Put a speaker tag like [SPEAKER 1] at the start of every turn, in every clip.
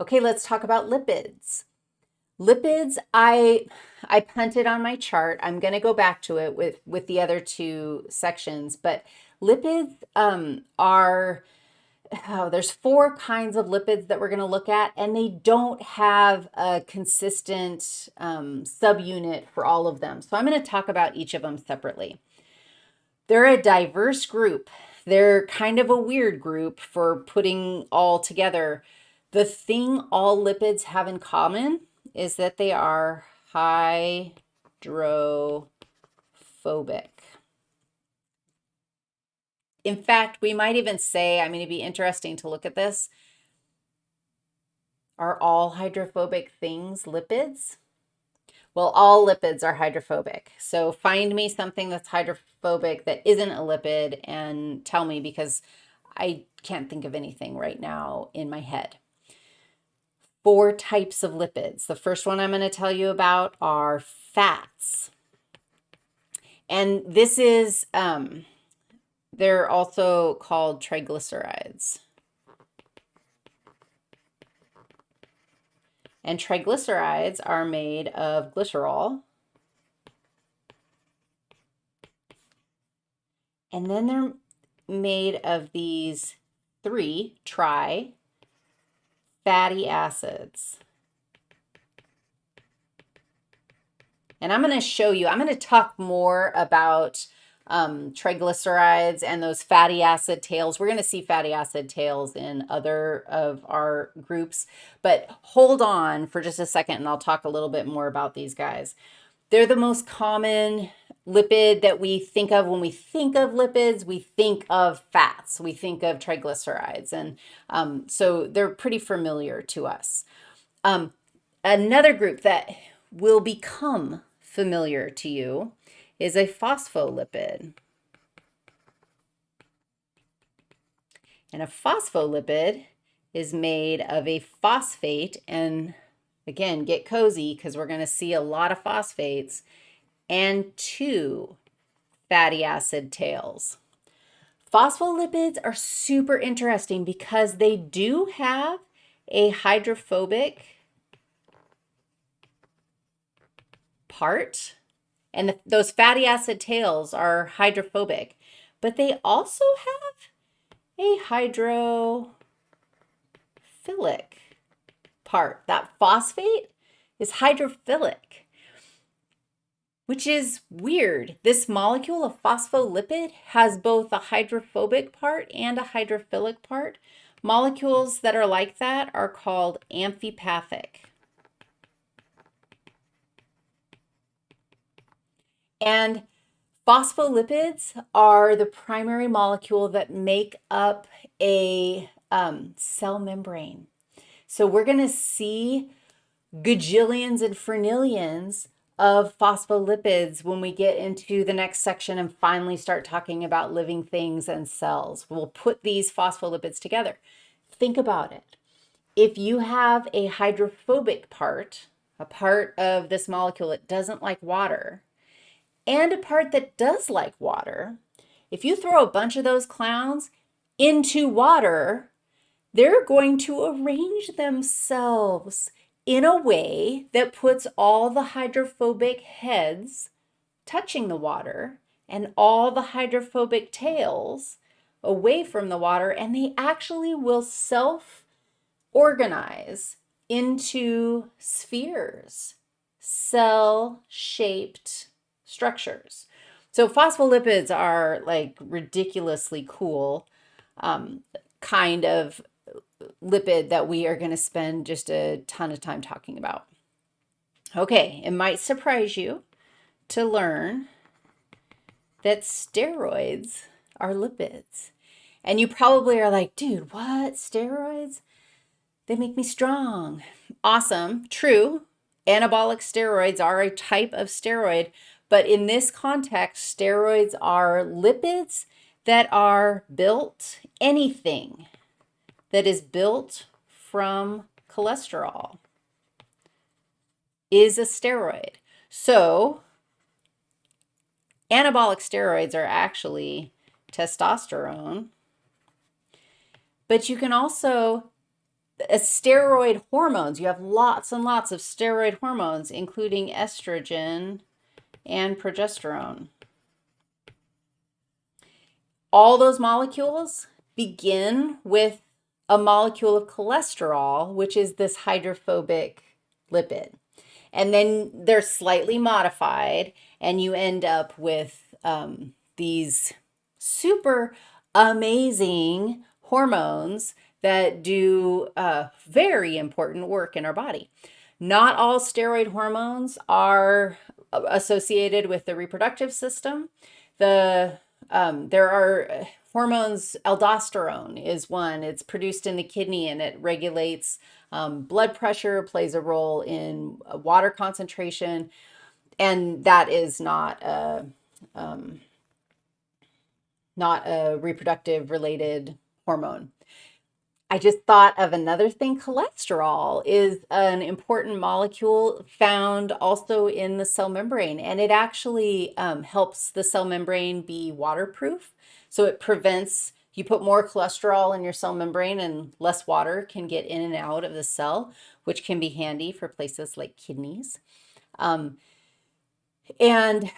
[SPEAKER 1] Okay, let's talk about lipids. Lipids, I I punted on my chart. I'm going to go back to it with, with the other two sections, but lipids um, are, oh, there's four kinds of lipids that we're going to look at, and they don't have a consistent um, subunit for all of them. So I'm going to talk about each of them separately. They're a diverse group. They're kind of a weird group for putting all together. The thing all lipids have in common is that they are hydrophobic. In fact, we might even say, I mean, it'd be interesting to look at this. Are all hydrophobic things lipids? Well, all lipids are hydrophobic. So find me something that's hydrophobic that isn't a lipid and tell me because I can't think of anything right now in my head four types of lipids. The first one I'm going to tell you about are fats. And this is, um, they're also called triglycerides. And triglycerides are made of glycerol. And then they're made of these three tri fatty acids. And I'm going to show you, I'm going to talk more about um, triglycerides and those fatty acid tails. We're going to see fatty acid tails in other of our groups, but hold on for just a second and I'll talk a little bit more about these guys. They're the most common lipid that we think of when we think of lipids, we think of fats, we think of triglycerides. And um, so they're pretty familiar to us. Um, another group that will become familiar to you is a phospholipid. And a phospholipid is made of a phosphate and again, get cozy because we're going to see a lot of phosphates and two fatty acid tails. Phospholipids are super interesting because they do have a hydrophobic part, and the, those fatty acid tails are hydrophobic, but they also have a hydrophilic part. That phosphate is hydrophilic which is weird. This molecule of phospholipid has both a hydrophobic part and a hydrophilic part. Molecules that are like that are called amphipathic. And phospholipids are the primary molecule that make up a um, cell membrane. So we're going to see gajillions and fernillions of phospholipids when we get into the next section and finally start talking about living things and cells. We'll put these phospholipids together. Think about it. If you have a hydrophobic part, a part of this molecule that doesn't like water, and a part that does like water, if you throw a bunch of those clowns into water, they're going to arrange themselves in a way that puts all the hydrophobic heads touching the water and all the hydrophobic tails away from the water and they actually will self-organize into spheres, cell-shaped structures. So phospholipids are like ridiculously cool um, kind of lipid that we are going to spend just a ton of time talking about. Okay, it might surprise you to learn that steroids are lipids. And you probably are like, dude, what? Steroids? They make me strong. Awesome. True. Anabolic steroids are a type of steroid, but in this context, steroids are lipids that are built anything that is built from cholesterol is a steroid. So anabolic steroids are actually testosterone, but you can also uh, steroid hormones. You have lots and lots of steroid hormones, including estrogen and progesterone. All those molecules begin with a molecule of cholesterol, which is this hydrophobic lipid. And then they're slightly modified, and you end up with um, these super amazing hormones that do uh, very important work in our body. Not all steroid hormones are uh, associated with the reproductive system. The um, there are hormones, aldosterone is one. It's produced in the kidney and it regulates um, blood pressure, plays a role in uh, water concentration, and that is not a um, not a reproductive related hormone. I just thought of another thing. Cholesterol is an important molecule found also in the cell membrane, and it actually um, helps the cell membrane be waterproof. So it prevents, you put more cholesterol in your cell membrane and less water can get in and out of the cell, which can be handy for places like kidneys. Um, and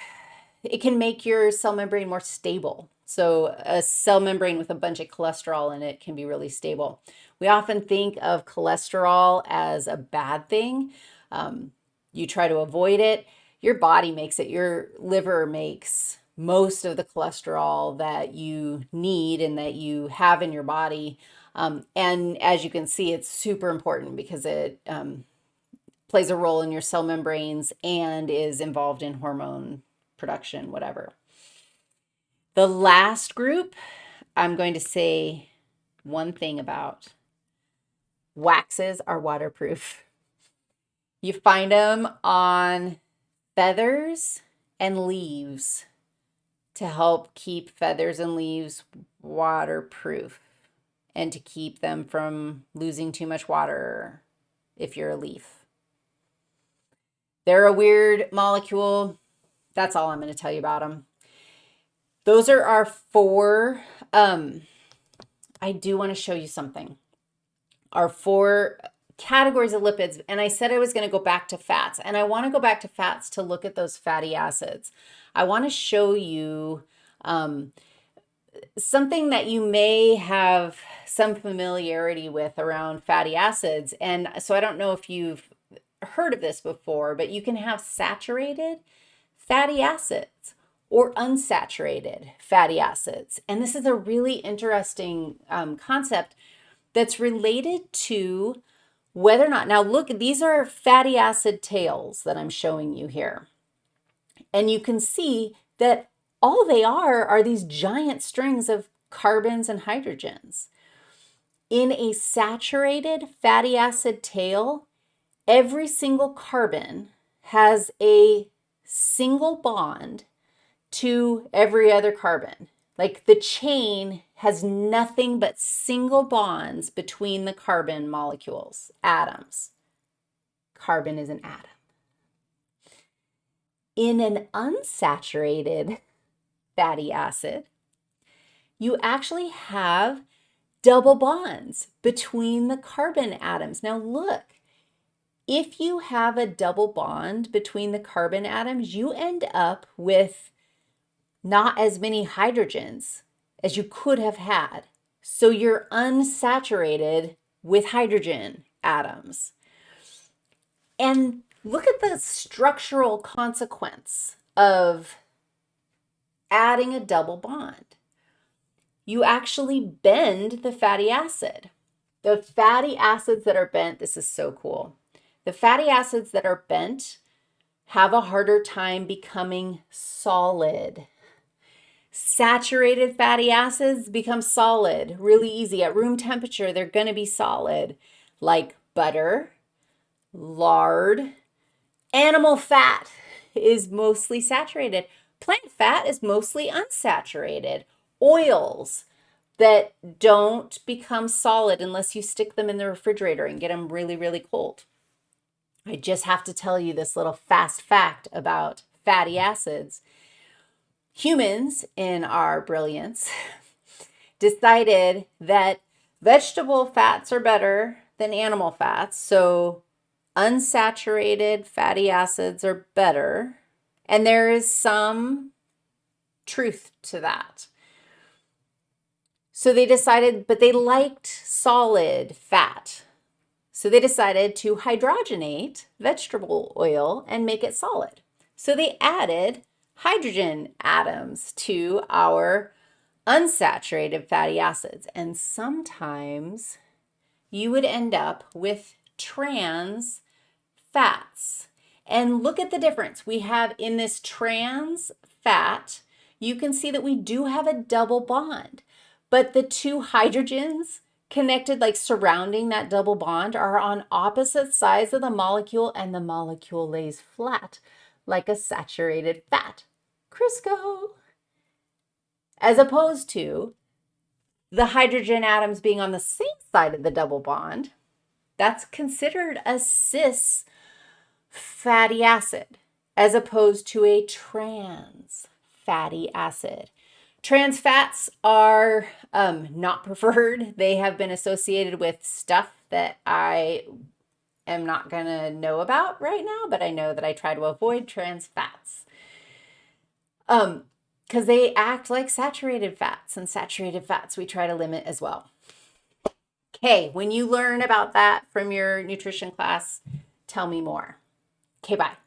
[SPEAKER 1] it can make your cell membrane more stable. So a cell membrane with a bunch of cholesterol in it can be really stable. We often think of cholesterol as a bad thing. Um, you try to avoid it. Your body makes it. Your liver makes most of the cholesterol that you need and that you have in your body. Um, and as you can see, it's super important because it um, plays a role in your cell membranes and is involved in hormone production, whatever. The last group, I'm going to say one thing about. Waxes are waterproof. You find them on feathers and leaves to help keep feathers and leaves waterproof and to keep them from losing too much water if you're a leaf. They're a weird molecule. That's all I'm going to tell you about them. Those are our four. Um, I do want to show you something. Our four categories of lipids. And I said I was going to go back to fats. And I want to go back to fats to look at those fatty acids. I want to show you um, something that you may have some familiarity with around fatty acids. And so I don't know if you've heard of this before, but you can have saturated fatty acids or unsaturated fatty acids. And this is a really interesting um, concept that's related to whether or not, now look, these are fatty acid tails that I'm showing you here. And you can see that all they are are these giant strings of carbons and hydrogens. In a saturated fatty acid tail, every single carbon has a single bond to every other carbon. Like the chain has nothing but single bonds between the carbon molecules, atoms. Carbon is an atom. In an unsaturated fatty acid, you actually have double bonds between the carbon atoms. Now look, if you have a double bond between the carbon atoms, you end up with not as many hydrogens as you could have had. So you're unsaturated with hydrogen atoms. And look at the structural consequence of adding a double bond. You actually bend the fatty acid. The fatty acids that are bent, this is so cool. The fatty acids that are bent have a harder time becoming solid. Saturated fatty acids become solid really easy. At room temperature, they're going to be solid, like butter, lard. Animal fat is mostly saturated. Plant fat is mostly unsaturated. Oils that don't become solid unless you stick them in the refrigerator and get them really, really cold. I just have to tell you this little fast fact about fatty acids humans, in our brilliance, decided that vegetable fats are better than animal fats. So unsaturated fatty acids are better. And there is some truth to that. So they decided, but they liked solid fat. So they decided to hydrogenate vegetable oil and make it solid. So they added hydrogen atoms to our unsaturated fatty acids. And sometimes you would end up with trans fats. And look at the difference. We have in this trans fat, you can see that we do have a double bond, but the two hydrogens connected, like surrounding that double bond, are on opposite sides of the molecule and the molecule lays flat like a saturated fat. Crisco! As opposed to the hydrogen atoms being on the same side of the double bond, that's considered a cis fatty acid as opposed to a trans fatty acid. Trans fats are um, not preferred. They have been associated with stuff that I am not going to know about right now, but I know that I try to avoid trans fats. Um, because they act like saturated fats, and saturated fats we try to limit as well. Okay, when you learn about that from your nutrition class, tell me more. Okay, bye.